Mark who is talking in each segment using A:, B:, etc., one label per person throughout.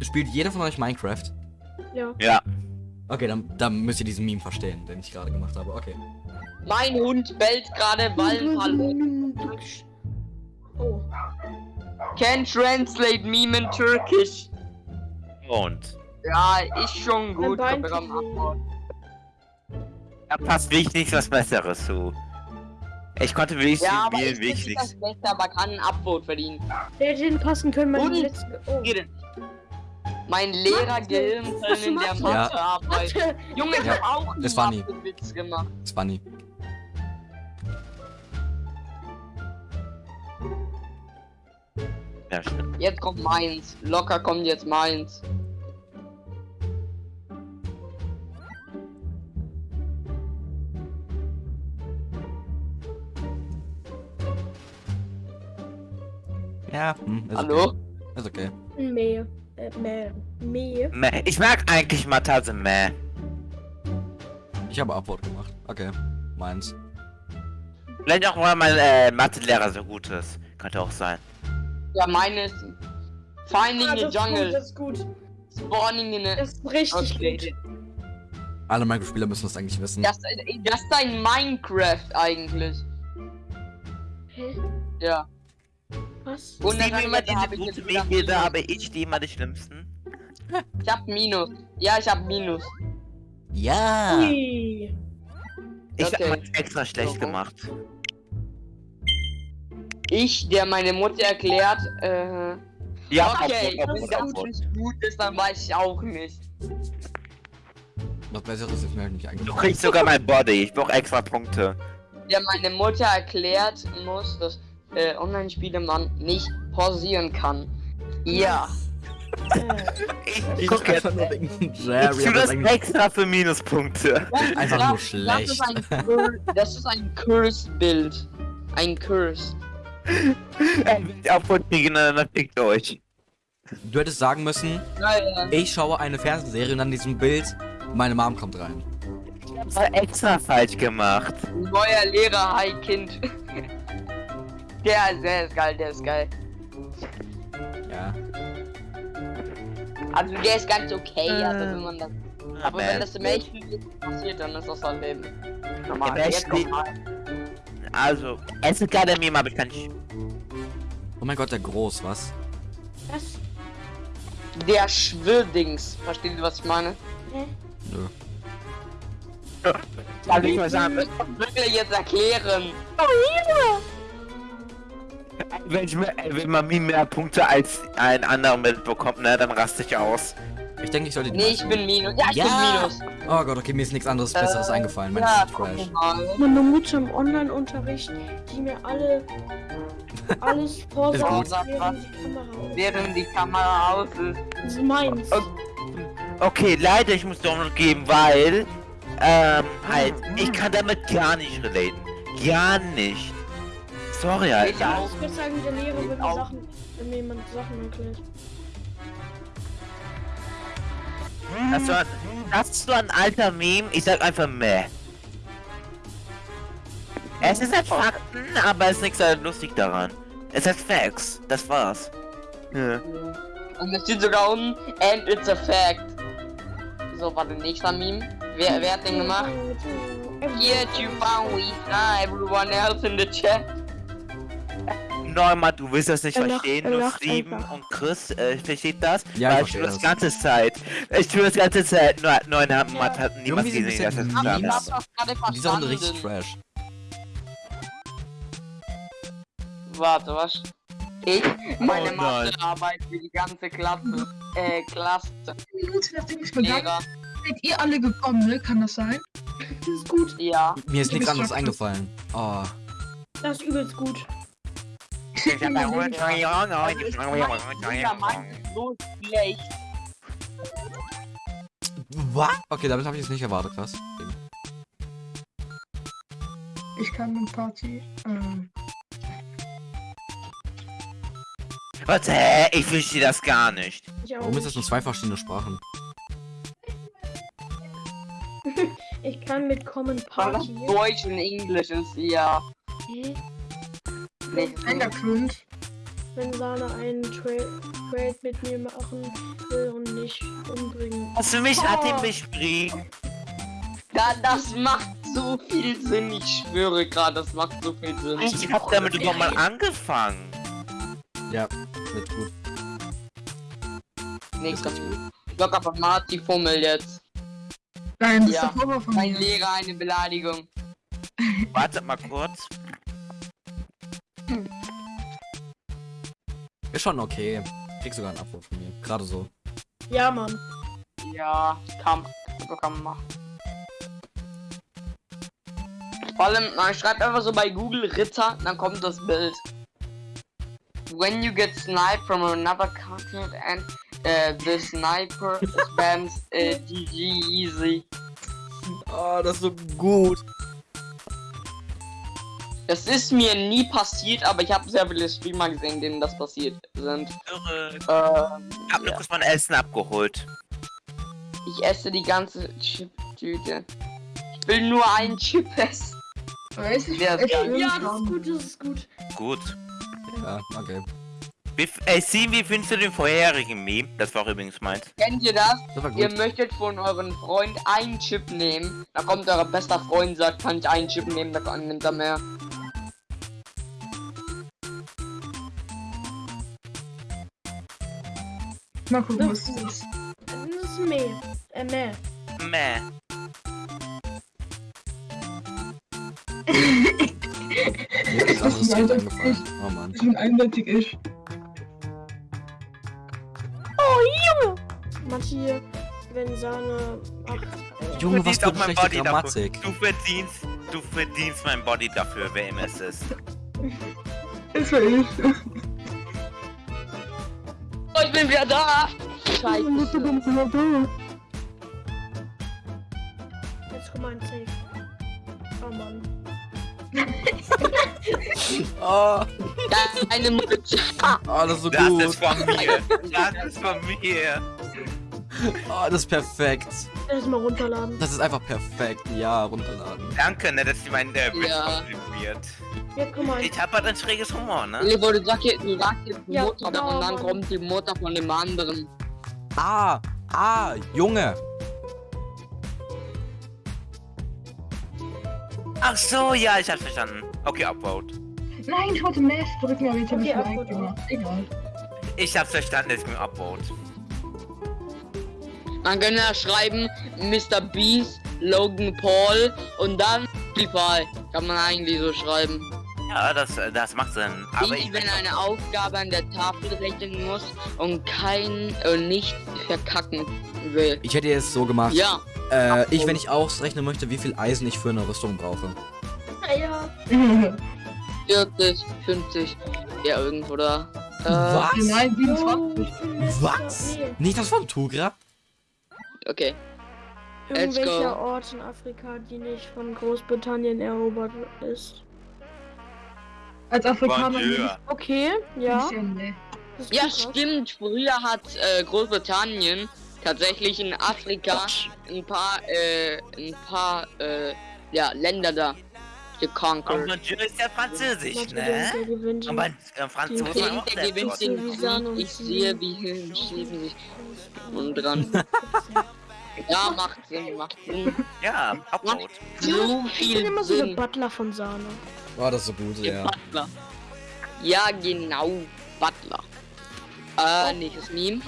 A: Spielt jeder von euch Minecraft?
B: Ja.
C: Ja.
A: Okay, dann, dann müsst ihr diesen Meme verstehen, den ich gerade gemacht habe. Okay.
D: Mein Hund bellt gerade Wallenfalle.
B: Oh.
D: Can translate meme in Turkish.
C: Und.
D: Ja, ist schon gut.
C: Da passt wirklich nichts was Besseres zu. Ich konnte wenigstens
D: Ja, aber
C: spielen,
D: ich bin
C: wirklich nichts.
D: Beste, aber kann ein Upvote verdienen.
B: Der hätte den passen können, mein
D: Und?
B: letzten. Oh.
D: Mein Lehrer
B: Was
D: in der
B: Mathe?
D: Mathearbeit.
B: Warte.
D: Junge, ich
A: Ja,
D: hab auch einen
A: das war nie.
D: Witz gemacht.
A: Das war nie.
C: Ja, stimmt.
D: Jetzt kommt meins. Locker kommt jetzt meins.
A: Ja, hm, ist
D: Hallo?
A: Okay. Ist okay.
B: Meh. Äh, meh. Meh.
C: Meh. Ich mag eigentlich Mathe, also meh.
A: Ich habe Upvote gemacht. Okay. Meins.
C: Vielleicht auch, weil mein äh, Mathelehrer so gut ist. Könnte auch sein.
D: Ja, meine ist Finding
B: Ah,
D: the
B: ist gut,
D: Jungle.
B: das ist gut.
D: Spawning in a...
B: Das ist richtig
D: Okay.
B: gut.
A: Alle Minecraft-Spieler müssen das eigentlich wissen.
D: Das, das ist ein Minecraft eigentlich.
B: Hä?
D: Ja.
B: Was?
D: Und dann hab
C: diese gute da habe ich die mal die schlimmsten.
D: Ich hab Minus. Ja, ich hab Minus.
A: Ja!
B: Ui.
C: Ich
D: Okay.
C: habe extra schlecht
D: So.
C: gemacht.
D: Ich, der meine Mutter erklärt, äh...
C: Ja,
D: okay, wenn das nicht gut ist, dann weiß ich auch nicht.
A: Was Besseres ist mir halt nicht
C: Du
A: eingefallen.
C: kriegst sogar mein Body. Ich brauche extra Punkte.
D: Der meine Mutter erklärt muss, dass äh, Online-Spiele man nicht pausieren kann. Ja.
C: Ich,
A: Ich
C: guck jetzt.
A: einfach nur wegen
C: Ich
A: Jerry.
C: tue
A: aber
C: das extra für Minuspunkte.
A: Einfach
D: Das-
A: nur
D: Das
A: schlecht.
D: ist ein, Cur das ist ein Curse-Bild. Ein Curse.
C: Kriegen, dann fickt euch.
A: Du hättest sagen müssen,
D: Ja, ja.
A: ich schaue eine Fernsehserie und an diesem Bild, meine Mom kommt rein.
C: Das war extra falsch gemacht.
D: Neuer Lehrer, hi Kind. Der ist, der ist geil, der ist geil.
A: Ja.
D: Also der ist ganz okay, also wenn man das. Aber wenn das im echten Leben passiert, dann ist das halt eben normal.
C: Im
D: Jetzt
C: echten
D: kommt
C: Leben-
D: mal.
C: Also, es ist gerade Meme, aber ich kann nicht.
A: Oh mein Gott, der groß, was?
B: Was?
D: Der Schwirrdings. Versteht ihr, was ich meine?
B: Hä?
A: Nö.
C: Darf ich mal sagen?
D: Ich muss wirklich jetzt erklären.
C: Wenn, ich, mir- wenn man mir mehr Punkte als ein anderer mitbekommt, ne, dann raste ich aus.
A: Ich denke, ich sollte die
D: Nee, ich bin Minus. Ja, ich
A: Ja.
D: bin Minus.
A: Oh Gott, okay, mir ist nichts anderes Besseres
D: Äh,
A: eingefallen. Mein
D: ja,
A: Trash.
B: Meine Mutter im Online-Unterricht, die mir alle alles
A: gut.
B: während die Kamera aus.
D: Während die Kamera aus ist.
B: Das ist meins.
C: Okay. Okay, leider, ich muss Download geben, weil, ähm, halt, ich kann damit gar nicht relaten. Gar nicht. Sorry,
D: Ich
C: Alter.
D: auch.
B: Ich würde sagen, der Lehrer, wenn, mir. Sachen, wenn mir jemand Sachen erklärt.
C: Das war, das ist so ein alter Meme, ich sag einfach meh. Es ist halt Fakten, aber es ist nichts halt lustig daran. Es ist Facts, das war's. Ja.
D: Und es steht sogar unten, and it's a fact. So, warte, nächster Meme. Wer, wer hat den gemacht? Here you found we saw everyone else in the chat.
C: Neumann, du willst das nicht
B: Er
C: verstehen,
B: er
C: nur Steven und Chris, äh, versteht das?
A: Ja, ich
C: Weil ich tue das
A: das.
C: ganze Zeit. Ich tue das ganze Zeit, nur, in der Mathe hat niemand
A: sind
C: gesehen,
A: ein
C: dass das
A: bisschen
C: klar ist.
A: Dieser Runde richtig. Trash.
D: Warte, was? Ich, meine
C: Oh.
D: Mathearbeit für die ganze Klasse. Äh, Klasse.
E: Minute, nachdem ich
D: Lehrer.
E: seid ihr alle gekommen, ne? Kann das sein?
B: Das ist gut.
D: Ja.
A: Mir ist nichts anderes eingefallen. Oh.
B: Das ist übelst gut.
C: Ich hab ein-
D: Also ich mein, dieser Mann ist so schlecht.
A: Was? Okay, damit habe ich es nicht erwartet, krass.
E: Ich kann mit Party. Ähm,
C: Was, hä? Ich verstehe das gar nicht.
A: Warum ist das nur zwei verschiedene Sprachen?
B: Ich kann mit Common
D: Weil das
B: Party.
D: Deutsch und Englisch ist, ja.
B: Hä?
D: Nee.
E: Enderklund.
B: wenn Sana einen Tra Trade mit mir machen will und nicht umbringen.
C: Also mich hat
B: Oh.
C: ihn bespringen.
D: Da, das macht so viel Sinn, ich schwöre gerade, das macht so viel Sinn.
C: Ich hab damit überhaupt mal angefangen.
A: Ja, wird gut.
D: Nächster Block aber Marty Fummel jetzt.
E: Nein, das
D: Ja,
E: ist der Vorwurf von
D: Mein
E: mir.
D: Lehrer eine Beleidigung.
C: Wartet mal kurz.
A: Ist schon okay. Krieg sogar einen Abwurf von mir. Gerade so.
B: Ja, Mann.
D: Ja, kann, kann man machen. Vor allem, man schreibt einfach so bei Google Ritter, dann kommt das Bild. When you get sniped from another continent and uh, the sniper spams uh, GG easy.
A: Oh, das ist so gut.
D: Das ist mir nie passiert, aber ich habe sehr viele Streamer gesehen, denen das passiert sind.
C: Irre.
D: Ähm,
C: Ich hab nur kurz mein Essen abgeholt.
D: ich esse die ganze Chip-Tüte. Ich will nur einen Chip essen.
E: Weiß ich,
D: Der ist geil.
B: Ja, das ist gut, das ist gut.
C: Gut.
A: Ja, okay.
C: Wie, ey, Sim, wie findest du den vorherigen Meme? Das war übrigens meins.
D: Kennt ihr das?
A: Das
D: Ihr möchtet von euren Freund einen Chip nehmen, da kommt euer bester Freund, sagt, kann ich einen Chip nehmen, da nimmt er mehr.
E: Mal gucken, was das ist.
B: Das ist mehr. Äh.
C: Meh.
A: Mir ist das
E: ist
A: Kind angefallen. Oh Mann.
E: Das schon eindeutig ist.
B: Manche, wenn Sana. Ach, äh,
A: Junge, was für eine
C: mein
A: schlechte
C: Body
A: Grammatik.
C: dafür. Du verdienst, du verdienst mein Body dafür, wer immer es ist.
E: Ist für ich.
D: Ich bin wieder da! Scheiße.
B: jetzt komm mal ein Safe. Oh Mann.
A: Oh,
D: Deine Mutter.
A: oh, das ist so
C: Das
A: gut.
C: ist von mir. Das ist von mir.
A: Oh, das ist perfekt.
B: Erst mal runterladen.
A: Das ist einfach perfekt. Ja, runterladen.
C: Danke, ne, dass sie meinen äh, Witz
D: Ja.
C: komprimiert.
B: Ja, guck mal.
C: Ich hab halt ein schräges Humor, ne?
D: Levo, du sagst jetzt, du sagst jetzt die
B: Ja,
D: Mutter
B: genau,
D: und dann
B: Mann.
D: kommt die Mutter von dem anderen.
A: Ah, ah, Junge.
C: Ach so, ja, ich hab's verstanden. Okay, Upvote.
E: Nein, ich wollte Mesh drücken, aber jetzt habe
B: Okay,
E: ich. Like gemacht. Egal.
C: Ich hab's verstanden, jetzt mit Upvote.
D: Man kann ja schreiben, Mr. Beast, Logan Paul und dann PewDiePie. Kann man eigentlich so schreiben.
C: Ja, das, äh, das macht Sinn. Aber
D: ich,
C: ich
D: wenn eine Aufgabe an der Tafel rechnen muss und kein äh, nicht verkacken will.
A: Ich hätte jetzt so gemacht.
D: Ja,
A: Äh, ich, wenn ich ausrechnen möchte, wie viel Eisen ich für eine Rüstung brauche.
B: Ja.
D: 40, 50, ja irgendwo da. Äh,
A: Was?
E: Nein,
B: Jo,
E: 27.
B: ich bin letzter.
A: Was? Nicht das von Tugra?
D: Okay. Let's
B: Irgendwelcher
D: go.
B: Ort in Afrika, die nicht von Großbritannien erobert ist.
E: Als Afrikaner
C: Bonjour.
B: Okay, ja.
D: Ja, stimmt. Früher hat äh, Großbritannien tatsächlich in Afrika ein paar, äh, ein paar, äh, ja, Länder da
C: Und
D: geconquert.
C: Bonjour ist ja französisch, ne? Aber äh, Franzosen haben auch
D: Der gewinnt den Krieg. Ich sehe, wie Hirn schieben sich und dran. Ja, macht Sinn, macht Sinn.
C: Ja, Upvote.
D: So
B: Ich bin
D: viel
B: immer so der
D: Sinn.
B: Butler von Sahne.
A: Oh, das so gut, ja.
D: Butler. Ja, genau, Butler. Äh, nächstes Meme.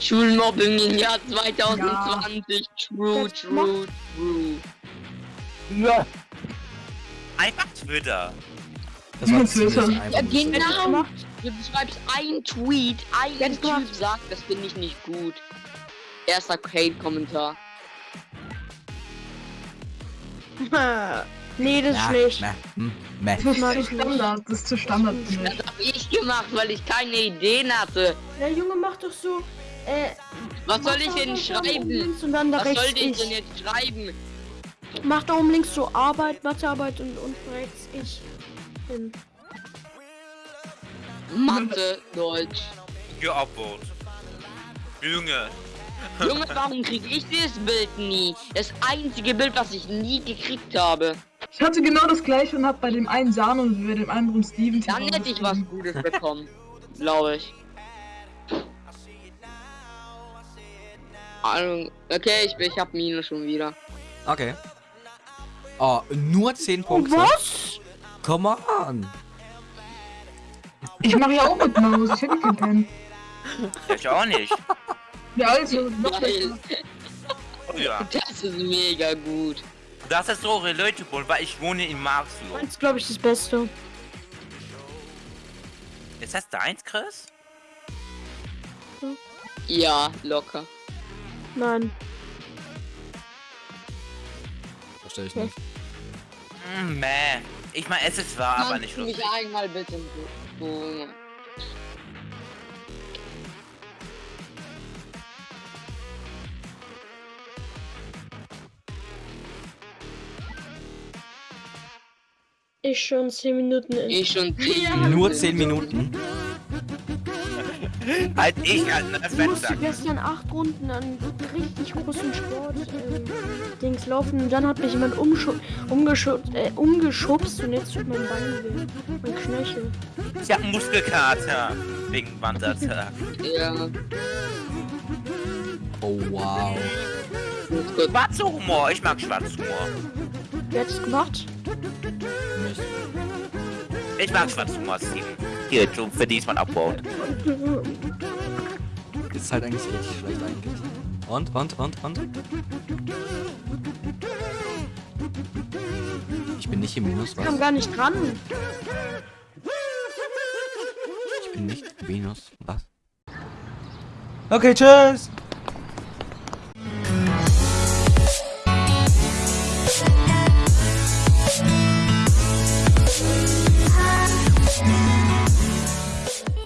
D: Schulmobbing im Jahr 2020. True,
B: Das
D: true, true.
C: Ja. Einfach Twitter.
A: Das war
E: Ja, Twitter.
D: Ja, genau.
B: Gemacht.
D: Du schreibst ein Tweet, ein
B: Jetzt
D: Typ
B: gemacht.
D: sagt, das finde ich nicht gut. Erster Hate-Kommentar.
B: nee, das ist
A: Ja,
B: schlecht.
A: meh, hm, meh.
E: Das ist zu
B: ich nicht.
E: Standard. Das ist zu Standard
D: Das habe ich gemacht, weil ich keine Ideen hatte.
B: Der Junge macht doch so. Äh,
D: Was soll ich denn schreiben?
B: links Und dann da
D: Was soll ich denn jetzt schreiben?
B: Mach da oben links so Arbeit, Mathearbeit und, und rechts ich. Hin.
D: Mathe, Deutsch.
C: Upvote. Junge.
D: Junge, warum krieg ich dieses Bild nie? Das einzige Bild, was ich nie gekriegt habe.
E: Ich hatte genau das gleiche und hab bei dem einen Sahne und bei dem anderen Steven.
D: Dann hätte ich was Gutes bekommen. Glaube ich. Also, okay, ich, ich hab Minus schon wieder.
A: Okay. Oh, nur 10 Punkte.
B: Was?
A: Come on.
E: Ich mache ja auch mit Maus, ich hätte keinen Pen.
C: Ich auch nicht.
E: Ja, also, noch
D: Geil.
C: Oh ja.
D: Das ist mega gut.
C: Das ist so relatable, weil ich wohne in Marxloh.
B: Das ist, glaube ich, das Beste.
C: Ist das deins, Chris?
D: Ja, locker.
B: Nein.
A: Verstehe ich nicht.
C: Mm, meh. Ich meine, es ist wahr, aber
D: Kannst
C: nicht
D: du mich
C: lustig.
D: einmal bitte holen?
B: Ich schon 10 Minuten in.
D: Ich schon
A: Nur 10 Minuten.
C: Halt ich halt ne
B: Ich musste
C: Fenster.
B: gestern acht Runden an richtig großen Sport ähm, Dings laufen und dann hat mich jemand umgeschubst, äh, umgeschubst und jetzt tut mein Bein weh. Mein Knöchel.
C: Ich hab einen Muskelkater. Wegen Wandertag.
D: Ja,
A: Oh, wow.
D: gut, gut.
C: Schwarzer Humor. Ich mag schwarzen Humor.
B: Wer hat es gemacht?
C: Ich mag schwarzen Humor, Steven. Hier, du verdienst man abbauen.
A: Ist halt eigentlich richtig schlecht eigentlich. Und, und, und, und? Ich bin nicht im Minus,
B: Kam
A: was?
B: gar nicht dran.
A: Ich bin nicht im Minus, was?
F: Okay, tschüss.